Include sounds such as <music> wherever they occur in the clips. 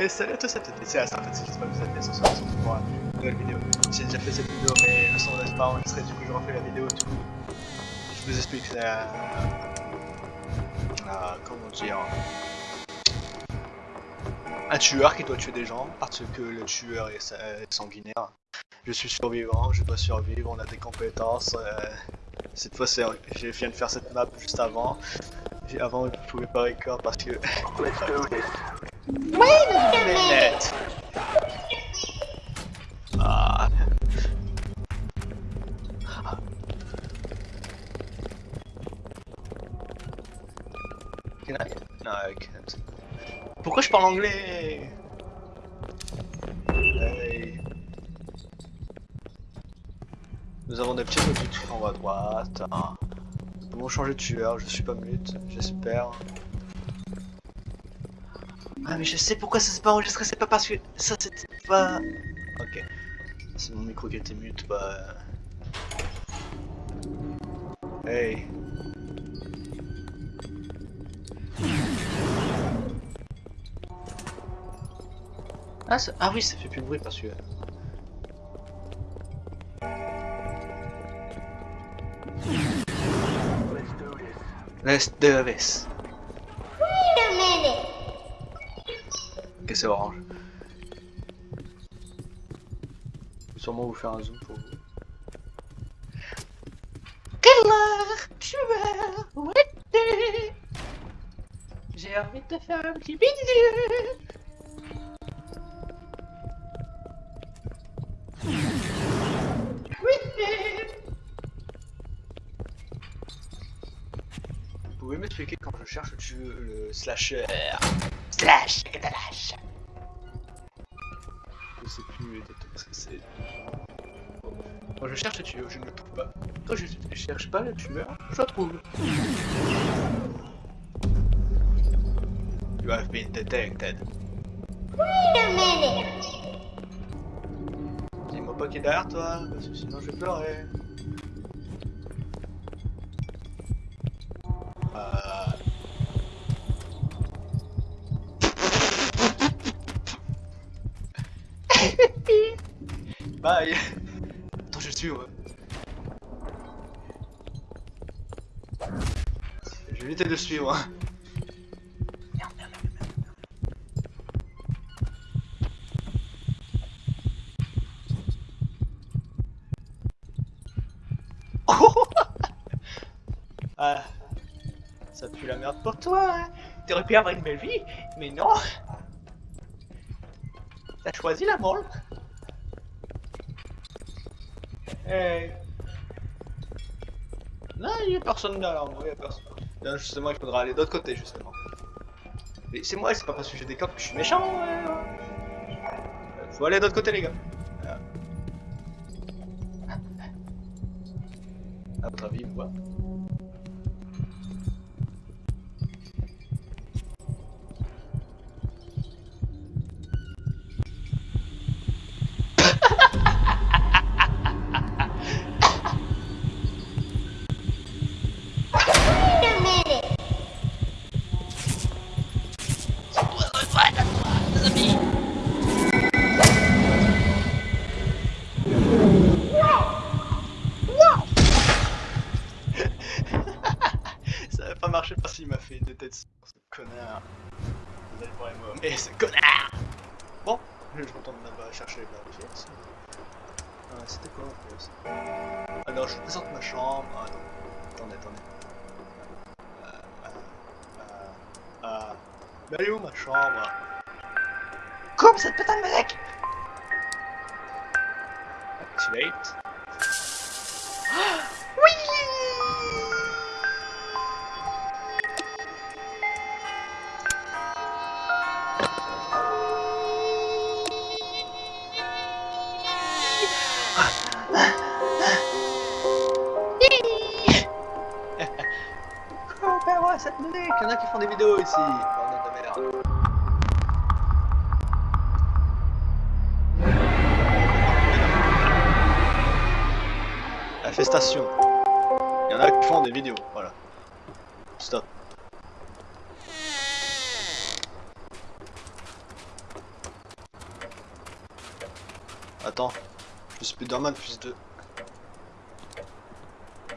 Et salut à tous, c'est c'est en fait, c'est j'espère que vous pour une nouvelle vidéo. J'ai déjà fait cette vidéo, mais le son n'est pas enregistré, du coup je refais la vidéo, du coup je vous explique la... la... comment dire... Un tueur qui doit tuer des gens, parce que le tueur est, sanguinaire. Je suis survivant, je dois survivre, on a des compétences. Euh... Cette fois, j'ai viens de faire cette map juste avant. Avant, je pouvais pas record parce que... Wait a minute! Ah. Can't. Pourquoi je parle anglais? Nous avons des petits objectifs en haut à droite. Nous avons changé de tueur, je suis pas mute, j'espère. Ah mais je sais pourquoi ça s'est pas enregistré, c'est pas parce que ça c'était pas... Ok. C'est mon micro qui était mute, bah... Hey. Ah, ah oui, ça fait plus de bruit parce que... Let's do this. C'est orange. Je vais sûrement vous faire un zoom pour vous. Killer, tueur, ouais, J'ai envie de te faire un petit bisou. Vous pouvez m'expliquer quand je cherche le, slasher? Slash Slash plus ce que c'est. Quand je cherche le tueur, je ne le trouve pas. Quand je ne cherche pas le tueur, je le trouve. You have been detected. Wait a minute. Dis-moi pas qui est derrière toi, parce que sinon je vais pleurer. Éviter de suivre. <laughs> Ah, Ça pue la merde pour toi, hein T'aurais pu avoir une belle vie, mais non T'as choisi la mort Hey. Non, il n'y a personne moi, il a personne. Justement, il faudra aller de l'autre côté, justement. Mais c'est moi, c'est pas parce que j'ai des cops que je suis méchant. Ouais. Faut aller de l'autre côté, les gars. À votre avis, quoi marché Mais elle est où ma chambre? Coupe cette putain de mec! Activate. <gasps> <laughs> cette musique Il y en a qui font des vidéos ici Infestation. Il y en a qui font des vidéos, voilà. Stop. Attends, suis Spider-Man plus 2.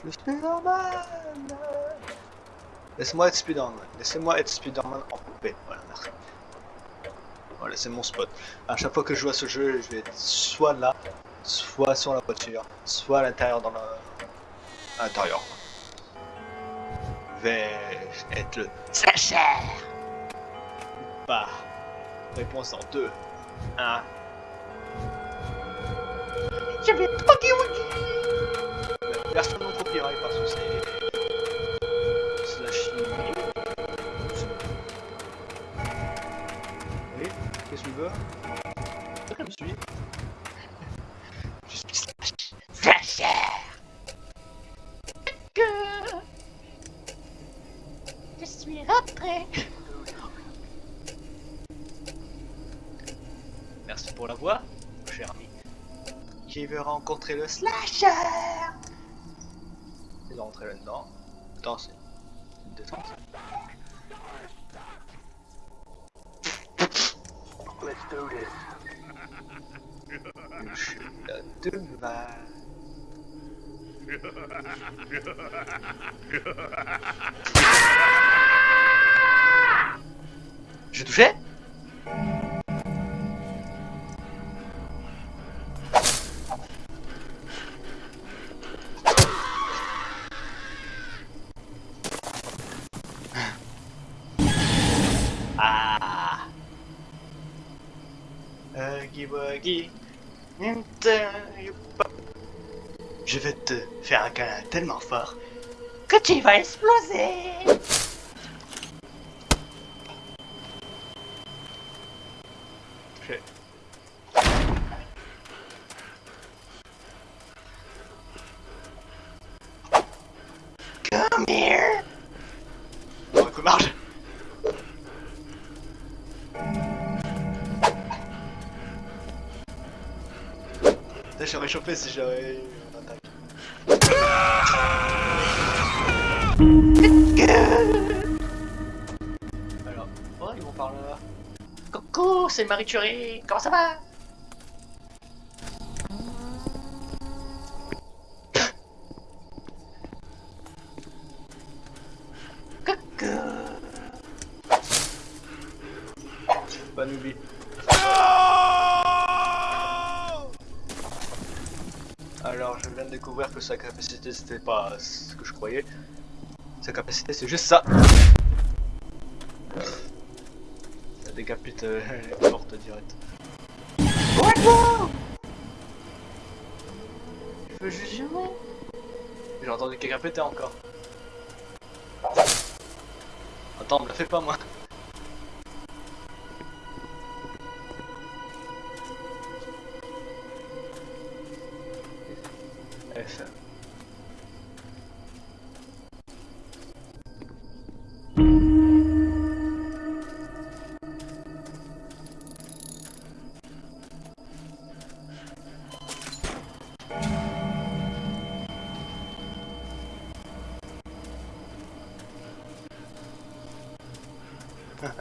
Je suis Spider-Man Laisse-moi être Spider-Man. Laissez-moi être Spider-Man en paix. Voilà, merci. Voilà, c'est mon spot. À chaque fois que je joue à ce jeu, je vais être soit là, soit sur la voiture, soit à l'intérieur dans la... À l'intérieur. Je vais être le slasher Bah. Réponse en 2. 1. Je vais Version non copyright parce que c'est... Rencontrer le slasher Il va rentrer là-dedans. Attends, c'est une. Let's do this. Je suis là Ah tu vas exploser. Come here j'aurais chopé si j'avais Alors, oh, ils vont par là. Coucou, c'est Marie Curie. Comment ça va? Pas n'oublie. Alors, je viens de découvrir que sa capacité c'était pas ce que je croyais. Sa capacité c'est juste ça. Ça décapite euh, <laughs> les portes directes. Je veux juste. J'ai entendu quelqu'un péter encore. Attends, me la fais pas moi.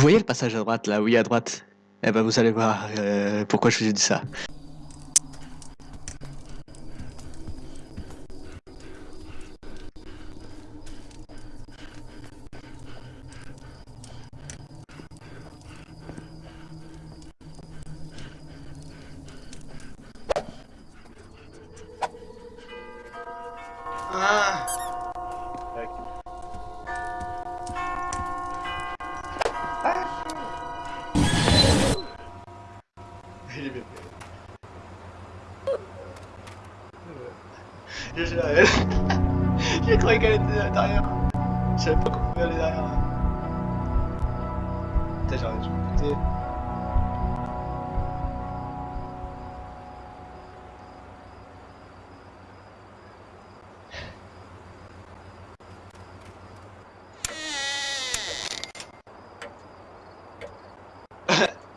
voyez le passage à droite là, oui à droite? Eh ben vous allez voir euh, pourquoi je vous ai dit ça. Derrière. Je savais pas qu'on pouvait derrière. Putain, me buter.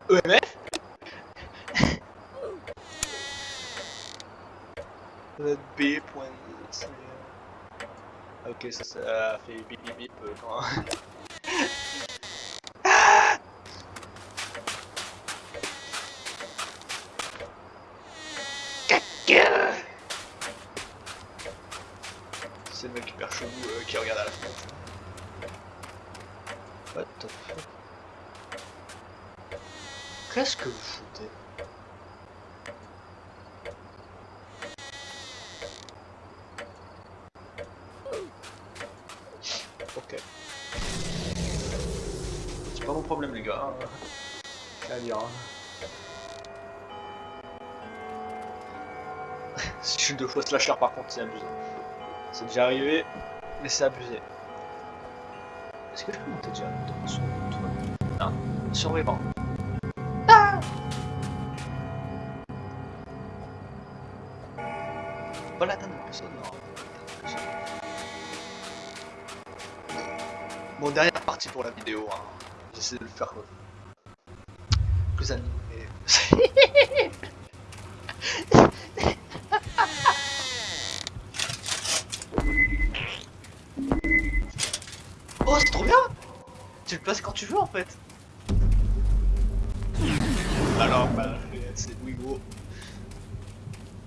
EMF B. point- Ok, ça, ça fait bip bip bip euh, quand... <laughs> C'est le mec hyper chelou euh, qui regarde à la fenêtre. What the fuck? Qu'est-ce que vous foutez Ok. C'est pas mon problème les gars. <laughs> Si je suis deux fois slasher par contre c'est abusé. C'est déjà arrivé, mais c'est abusé. Est-ce que je peux monter déjà dans- le toit Non, survivant. Ah Pas la dernière personne, non. Bon, dernière partie pour la vidéo, hein. J'essaie de le faire euh, plus animé. <laughs> Oh, c'est trop bien Tu le places quand tu veux en fait. Alors, bah, c'est Wigo.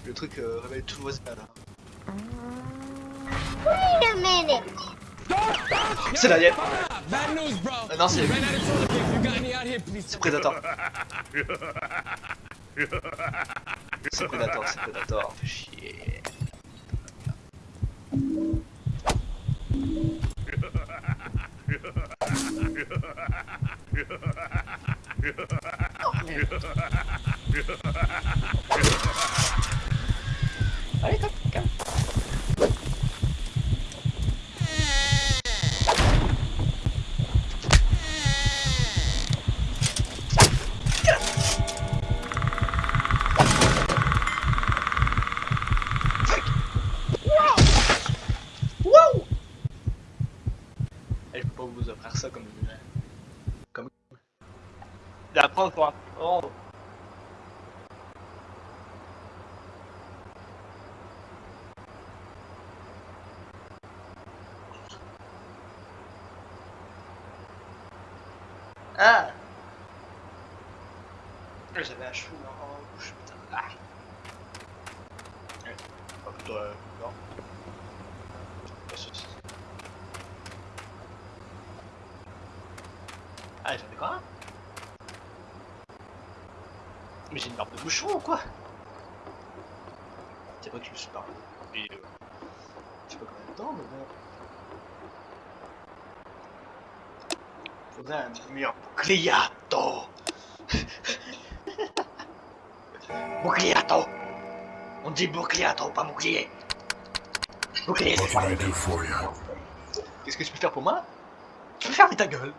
Le truc euh, révèle tout voisin là. Minute. C'est la Bad news, bro. Euh, non, c'est c'est Predator. C'est Predator, c'est Predator. Fais chier. Allez, calme, calme. Wow Et je peux pas vous offrir ça comme une... Comme... Et après on pourra... Oh. Ah J'avais un cheveu en bouche, putain. Ah. Pas plutôt euh, non. Pas soucis. Ah, j'en ai quoi Mais j'ai une barbe de bouchon ou quoi? C'est pas que je me suis parlé. Et euh, je sais pas combien de temps, mais bon. Faudrait un meilleur boucliato Boucliato On dit boucliato, pas bouclier. Bouclier, c'est What pas can I do for you? Qu'est-ce que tu peux faire pour moi? Tu peux fermer ta gueule.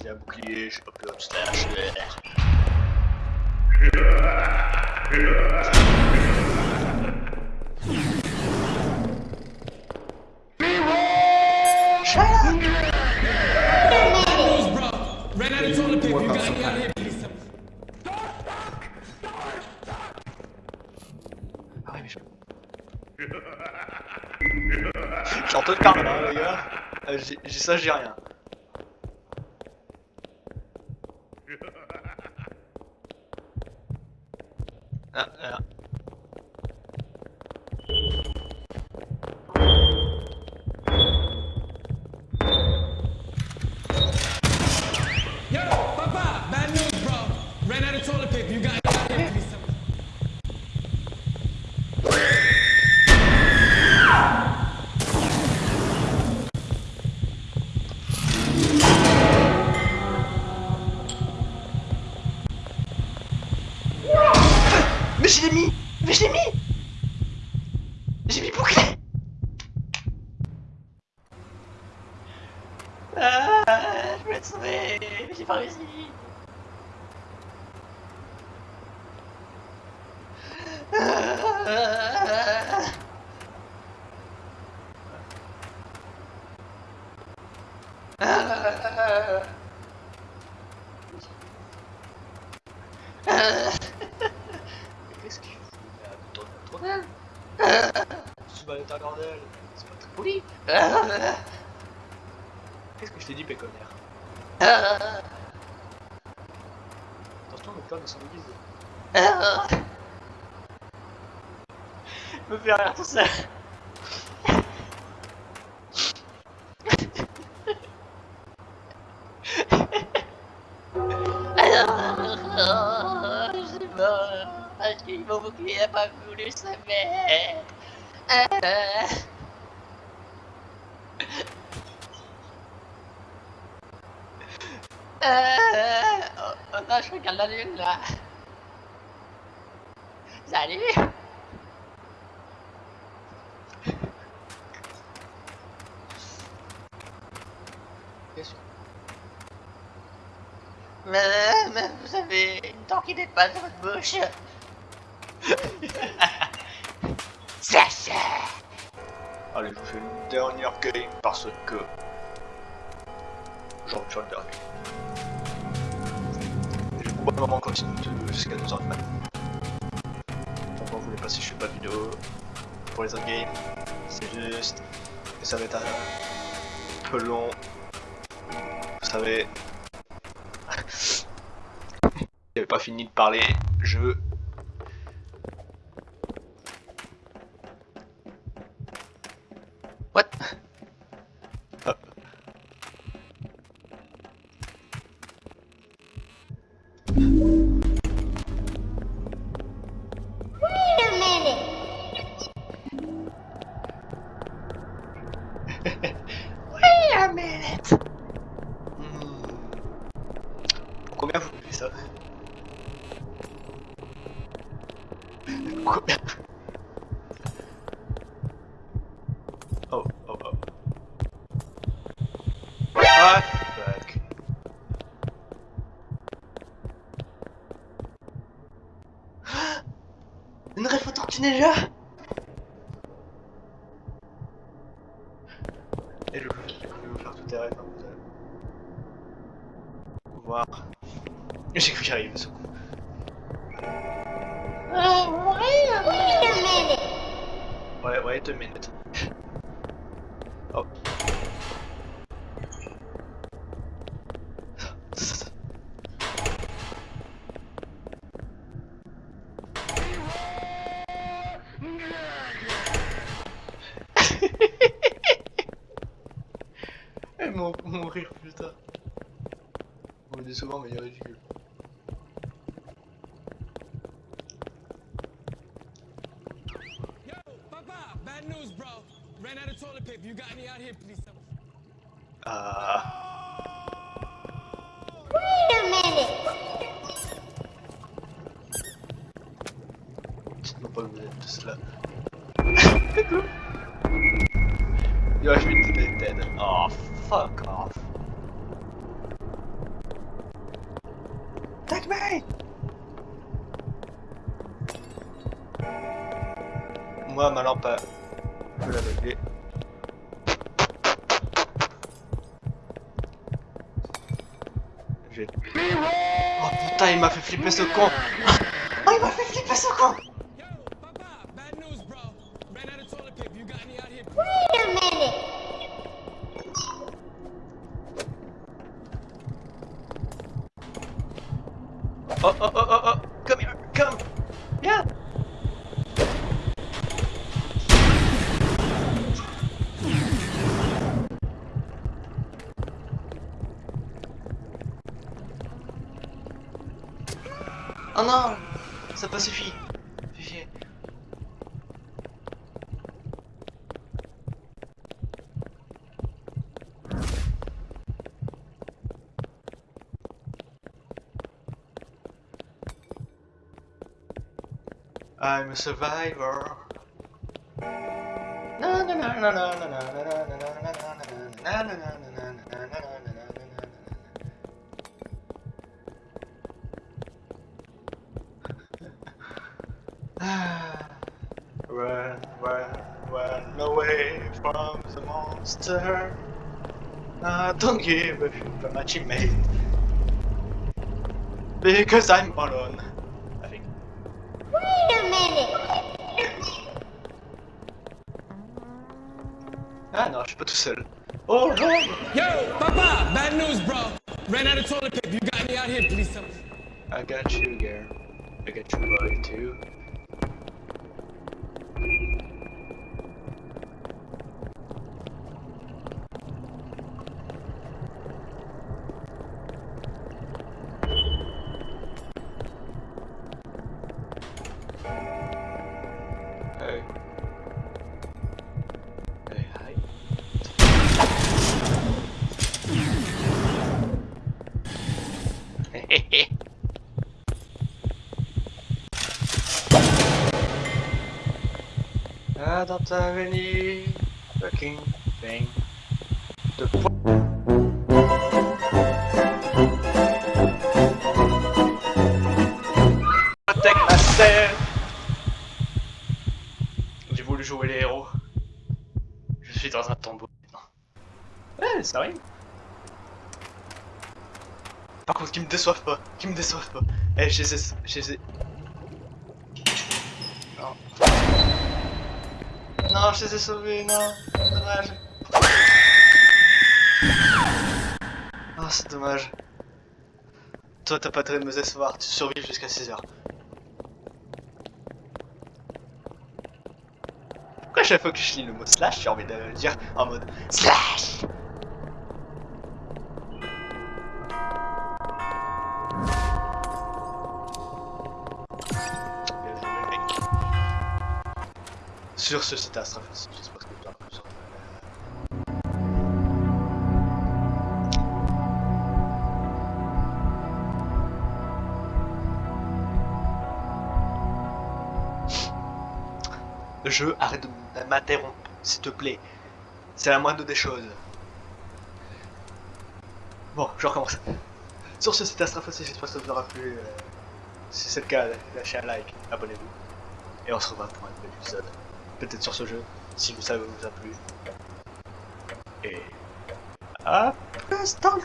J'ai un bouclier, je sais pas plus de <laughs> Toilet paper. You mais je... J'entends le carme là, les gars. Euh, j'ai ça, j'ai rien. Ah, ah. Prince Lee! Ele fala. Rire tout. Alors, je pas, parce que mon bouclier n'a pas. Euh, oh, oh non, je regarde la lune là. Salut Bien sûr. mais, mais vous avez une de votre bouche. Allez, je vous fais une dernière game parce que. J'en sur le dernier. Je vais probablement continuer jusqu'à 2h du matin. Pourquoi vous voulez passer, je fais pas de vidéo. Pour les autres games, c'est juste. que ça va être un peu long. Vous savez. J'avais fini de parler, je wait a minute. Oh. Eh, mon, mon rire, putain. On le dit souvent, mais il est ridicule. Yo, Papa, bad news, bro. Ran out of toilet paper. You got any out here, please? Tell me. Ah. Tous là. Coucou. Yo, je vais te dead. Oh, fuck off. Take me! Moi, ma lampe, je peux la régler. J'ai... Oh putain, il m'a fait flipper ce con! Oh, <laughs> il m'a fait flipper ce con! Oh, oh, oh, oh, oh! Come here! Come! Yeah! Oh non! Ça pas suffi! I'm a survivor. run, run, run away from the monster. I don't give a shit about my teammate. Because I'm alone. Non, je pas tout seul. Oh non Yo, Papa, bad news, bro. Ran out of toilet paper. You got me out here, please? Me. I got you, girl. I got you, boy, too. Dans ta venue, fucking thing. De Protect myself. J'ai voulu jouer les héros. Je suis dans un tombeau maintenant. Ouais, ça arrive. Par contre, qui me déçoivent pas, qui me déçoivent pas. Eh, ai... Je. Non. Non, je les ai sauvés, non. Dommage. Oh, c'est dommage. Toi, t'as pas de me décevoir, tu survis jusqu'à 6h. Pourquoi chaque fois que je lis le mot slash, j'ai envie de le dire en mode slash? Sur ce, c'était Astrafos. J'espère que tu as plus Le jeu, arrête de m'interrompre, s'il te plaît. C'est la moindre des choses. Bon, je recommence. Sur ce, c'était Astrafos, j'espère que ça vous aura plu. euh, Si c'est le cas, lâchez un like, abonnez-vous. Et on se revoit pour un nouvel épisode. Peut-être sur ce jeu, si vous savez vous a plu. Et... À plus dans le